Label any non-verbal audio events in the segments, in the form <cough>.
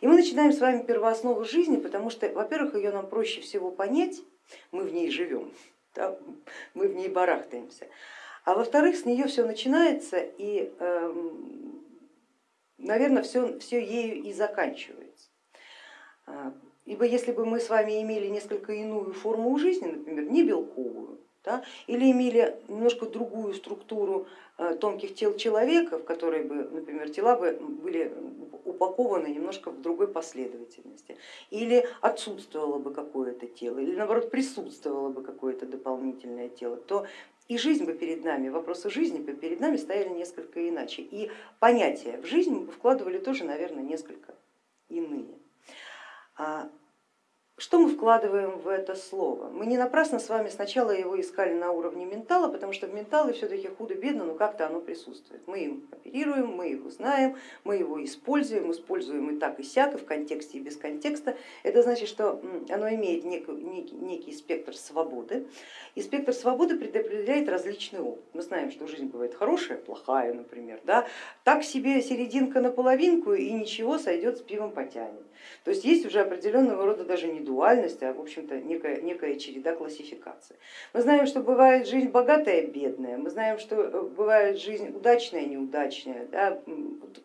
И мы начинаем с вами первооснову жизни, потому что, во-первых, ее нам проще всего понять, мы в ней живем, да, мы в ней барахтаемся. А во-вторых, с нее все начинается и, эм, наверное, все, все ею и заканчивается. А, ибо если бы мы с вами имели несколько иную форму жизни, например, не белковую, да, или имели немножко другую структуру э, тонких тел человека, в которой бы, например, тела бы были упакованы немножко в другой последовательности, или отсутствовало бы какое-то тело, или наоборот присутствовало бы какое-то дополнительное тело, то и жизнь бы перед нами, вопросы жизни бы перед нами стояли несколько иначе. И понятия в жизнь мы вкладывали тоже, наверное, несколько иные. Что мы вкладываем в это слово? Мы не напрасно с вами сначала его искали на уровне ментала, потому что в ментале все-таки худо-бедно, но как-то оно присутствует. Мы им оперируем, мы его знаем, мы его используем, используем и так, и сяк, и в контексте, и без контекста. Это значит, что оно имеет некий, некий, некий спектр свободы, и спектр свободы предопределяет различный опыт. Мы знаем, что жизнь бывает хорошая, плохая, например, да? так себе серединка на половинку и ничего, сойдет с пивом потянет. То есть есть уже определенного рода даже не дуальность, а в общем-то некая, некая череда классификации. Мы знаем, что бывает жизнь богатая, бедная, мы знаем, что э, бывает жизнь удачная, неудачная, да?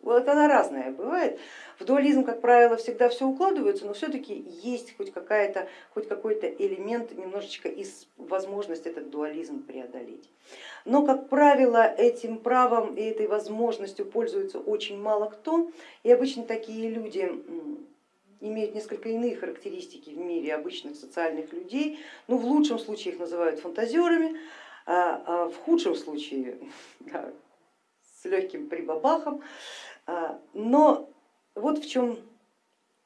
вот она разная бывает. В дуализм, как правило, всегда все укладывается, но все-таки есть хоть, какая-то, хоть какой-то элемент немножечко из возможности этот дуализм преодолеть. Но, как правило, этим правом и этой возможностью пользуется очень мало кто, и обычно такие люди имеют несколько иные характеристики в мире обычных социальных людей. Ну, в лучшем случае их называют фантазерами, а, а в худшем случае <laughs> да, с легким прибабахом. А, но вот в чем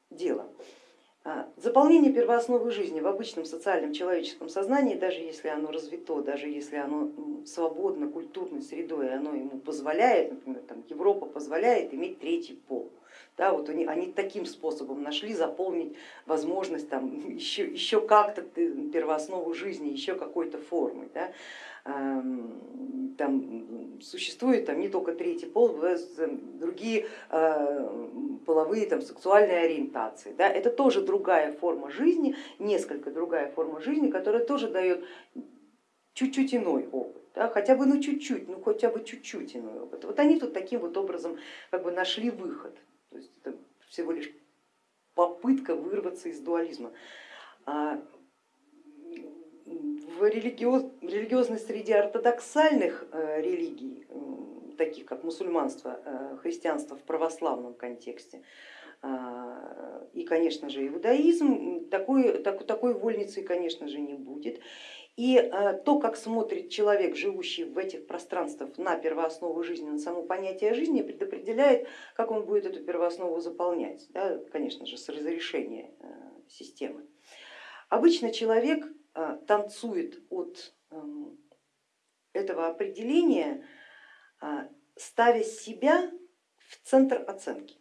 дело. Заполнение первоосновы жизни в обычном социальном человеческом сознании, даже если оно развито, даже если оно свободно культурной средой, оно ему позволяет, например, там, Европа позволяет иметь третий пол, да, вот они, они таким способом нашли заполнить возможность там, <laughs> еще, еще как-то первооснову жизни, еще какой-то формой. Да. Там существует там, не только третий пол, другие э, половые там, сексуальные ориентации. Да. Это тоже другая форма жизни, несколько другая форма жизни, которая тоже дает чуть-чуть иной опыт. Да, хотя бы ну чуть-чуть, ну хотя бы чуть-чуть иной опыт. Вот они тут таким вот образом как бы нашли выход. То есть это всего лишь попытка вырваться из дуализма. А в религиозной среде ортодоксальных э, религий, таких как мусульманство, э, христианство в православном контексте, а, и, конечно же, иудаизм, такой, такой вольницы, конечно же, не будет. И э, то, как смотрит человек, живущий в этих пространствах на первооснову жизни, на само понятие жизни, предопределяет, как он будет эту первооснову заполнять, да, конечно же, с разрешения э, системы. Обычно человек э, танцует от эм, этого определения, ставя себя в центр оценки.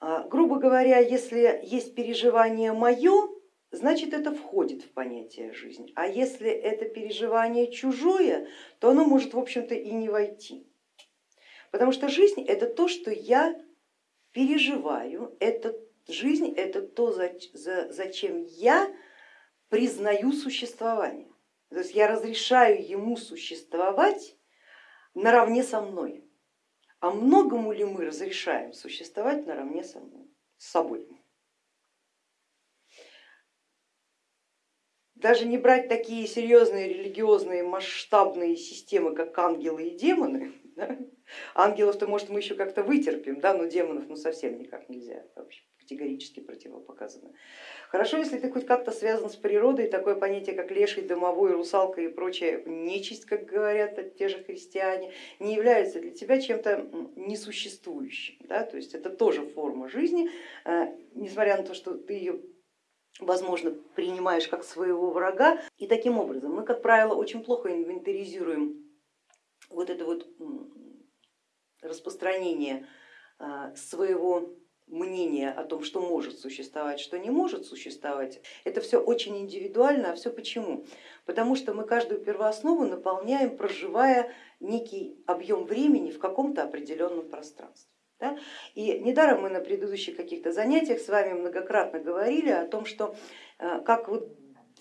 Грубо говоря, если есть переживание мое, значит это входит в понятие жизнь. А если это переживание чужое, то оно может в общем-то и не войти. Потому что жизнь это то, что я переживаю, это жизнь это то, зачем я признаю существование. То есть я разрешаю ему существовать наравне со мной. А многому ли мы разрешаем существовать наравне со мной, с собой? Даже не брать такие серьезные религиозные масштабные системы, как ангелы и демоны, <laughs> да? ангелов-то может мы еще как-то вытерпим, да? но демонов ну, совсем никак нельзя, вообще категорически противопоказано. Хорошо, если ты хоть как-то связан с природой, такое понятие, как леший, домовой, русалка и прочая нечисть, как говорят те же христиане, не является для тебя чем-то несуществующим. Да? То есть это тоже форма жизни, э, несмотря на то, что ты ее возможно, принимаешь как своего врага. И таким образом мы, как правило, очень плохо инвентаризируем вот это вот распространение а, своего мнения о том, что может существовать, что не может существовать, это все очень индивидуально, а все почему? Потому что мы каждую первооснову наполняем, проживая некий объем времени в каком-то определенном пространстве. Да? И недаром мы на предыдущих каких-то занятиях с вами многократно говорили о том, что э, как вот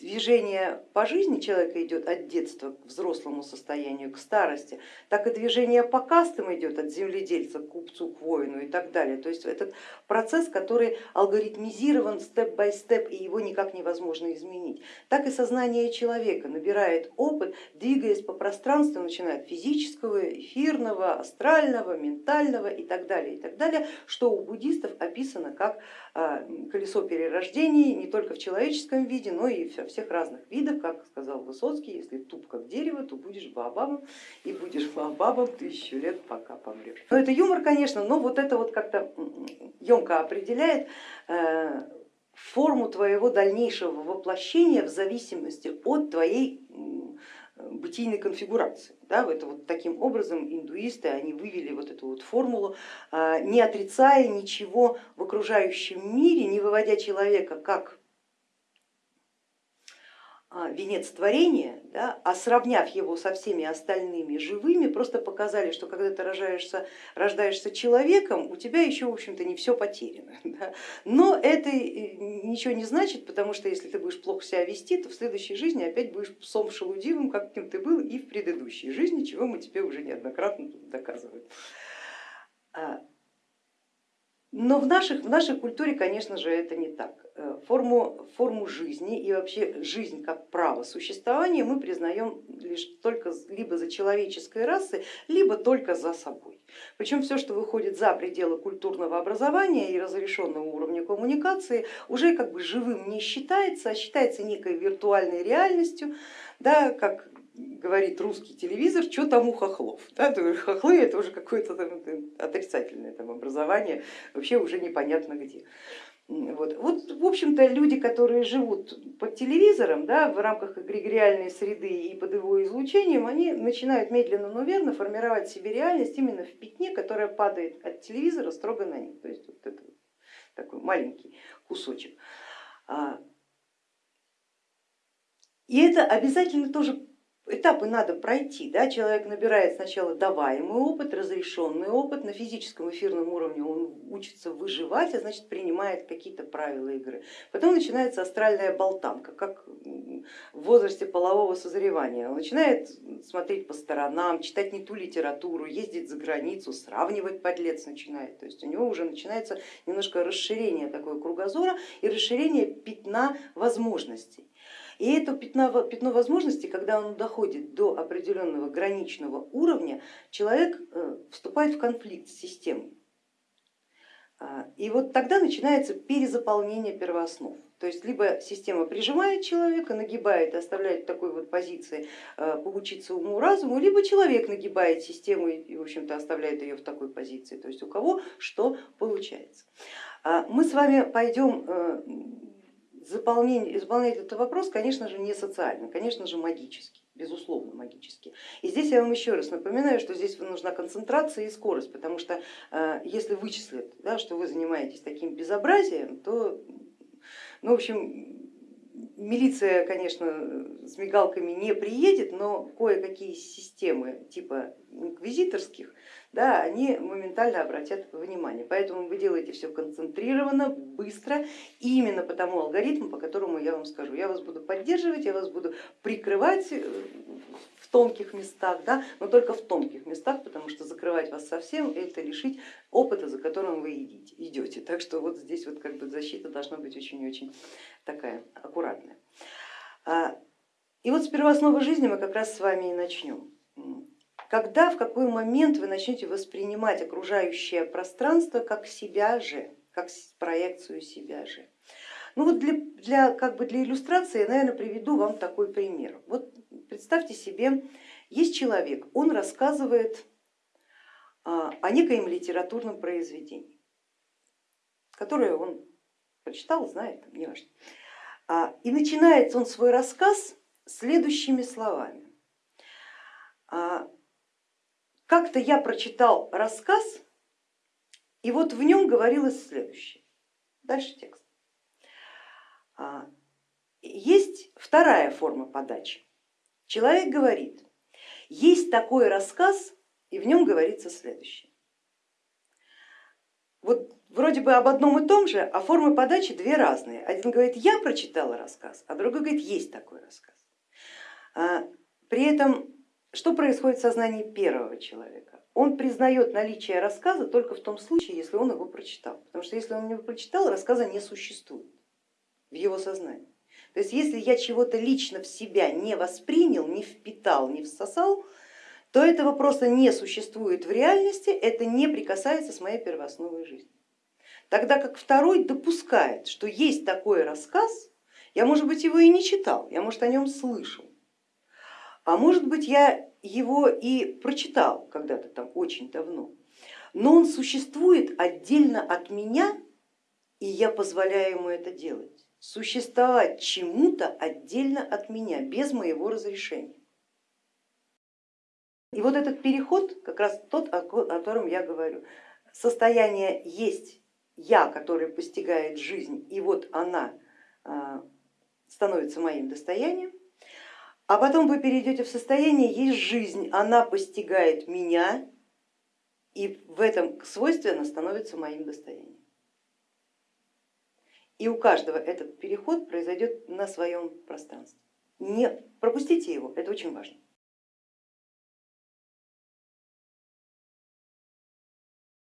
движение по жизни человека идет от детства к взрослому состоянию, к старости, так и движение по кастам идет от земледельца к купцу, к воину и так далее. То есть этот процесс, который алгоритмизирован степ-бай-степ и его никак невозможно изменить. Так и сознание человека набирает опыт, двигаясь по пространству, начиная от физического, эфирного, астрального, ментального и так далее, и так далее, что у буддистов описано как а, колесо перерождений не только в человеческом виде, но и во всех разных видах, как сказал Высоцкий, если туп как дерево, то будешь баобабом и будешь баобабом тысячу лет, пока помрешь. Но это юмор, конечно, но вот это вот как-то емко определяет э, форму твоего дальнейшего воплощения в зависимости от твоей бытийной конфигурации. Да, это вот таким образом индуисты они вывели вот эту вот формулу, а, не отрицая ничего в окружающем мире, не выводя человека как венец творения, да, а сравняв его со всеми остальными живыми, просто показали, что когда ты рожаешься, рождаешься человеком, у тебя еще в общем-то не все потеряно. <laughs> Да. Но это ничего не значит, потому что если ты будешь плохо себя вести, то в следующей жизни опять будешь псом шелудивым, каким ты был и в предыдущей жизни, чего мы тебе уже неоднократно доказываем. Но в, наших, в нашей культуре, конечно же, это не так. Э, форму, форму жизни и вообще жизнь как право существования мы признаем лишь только либо за человеческой расой, либо только за собой. Причем все, что выходит за пределы культурного образования и разрешенного уровня коммуникации, уже как бы живым не считается, а считается некой виртуальной реальностью, да, как говорит русский телевизор, что там у хохлов. Да, хохлы это уже какое-то отрицательное там образование, вообще уже непонятно где. Вот. вот, в общем-то, люди, которые живут под телевизором, да, в рамках эгрегориальной среды и под его излучением, они начинают медленно, но верно формировать себе реальность именно в пятне, которая падает от телевизора строго на них. То есть вот это такой маленький кусочек. А, и это обязательно тоже этапы надо пройти. Да? Человек набирает сначала даваемый опыт, разрешенный опыт, на физическом эфирном уровне он учится выживать, а значит принимает какие-то правила игры. Потом начинается астральная болтанка, как в возрасте полового созревания. Он начинает смотреть по сторонам, читать не ту литературу, ездить за границу, сравнивать подлец начинает. То есть у него уже начинается немножко расширение такого кругозора и расширение пятна возможностей. И это пятно, пятно возможностей, когда оно доходит до определенного граничного уровня, человек э, вступает в конфликт с системой. А, и вот тогда начинается перезаполнение первооснов. То есть либо система прижимает человека, нагибает оставляет в такой вот позиции э, поучиться уму разуму, либо человек нагибает систему и в общем-то оставляет ее в такой позиции. То есть у кого что получается. А, мы с вами пойдем э, заполнение, заполнять этот вопрос, конечно же, не социально, конечно же, магически, безусловно магически. И здесь я вам еще раз напоминаю, что здесь нужна концентрация и скорость, потому что э, если вычислят, да, что вы занимаетесь таким безобразием, то, ну, в общем, милиция, конечно, с мигалками не приедет, но кое-какие системы типа инквизиторских да, они моментально обратят внимание. Поэтому вы делаете все концентрированно, быстро, и именно по тому алгоритму, по которому я вам скажу. Я вас буду поддерживать, я вас буду прикрывать э, тонких местах, да, но только в тонких местах, потому что закрывать вас совсем это лишить опыта, за которым вы идете. Так что вот здесь вот как бы защита должна быть очень-очень такая аккуратная. А, и вот с первоосновы жизни мы как раз с вами и начнем когда, в какой момент вы начнете воспринимать окружающее пространство как себя же, как проекцию себя же. Ну вот для, для, как бы для иллюстрации я, наверное, приведу вам такой пример. Вот представьте себе, есть человек, он рассказывает а, о некоем литературном произведении, которое он прочитал, знает, не важно. А, и начинает он свой рассказ следующими словами. А, как-то я прочитал рассказ, и вот в нем говорилось следующее. Дальше текст. Есть вторая форма подачи. Человек говорит, есть такой рассказ, и в нем говорится следующее. вот вроде бы об одном и том же, а формы подачи две разные. Один говорит, я прочитала рассказ, а другой говорит, есть такой рассказ. А, при этом, что происходит в сознании первого человека? Он признает наличие рассказа только в том случае, если он его прочитал. Потому что если он его прочитал, рассказа не существует в его сознании. То есть если я чего-то лично в себя не воспринял, не впитал, не всосал, то этого просто не существует в реальности, это не прикасается с моей первоосновой жизни. Тогда как второй допускает, что есть такой рассказ, я, может быть, его и не читал, я, может, о нем слышал, а может быть, я его и прочитал когда-то там очень давно, но он существует отдельно от меня, и я позволяю ему это делать, существовать чему-то отдельно от меня, без моего разрешения. И вот этот переход, как раз тот, о котором я говорю, состояние есть я, который постигает жизнь, и вот она а, становится моим достоянием, а потом вы перейдете в состояние есть жизнь, она постигает меня, и в этом свойстве она становится моим достоянием. И у каждого этот переход произойдет на своем пространстве. Не пропустите его, это очень важно.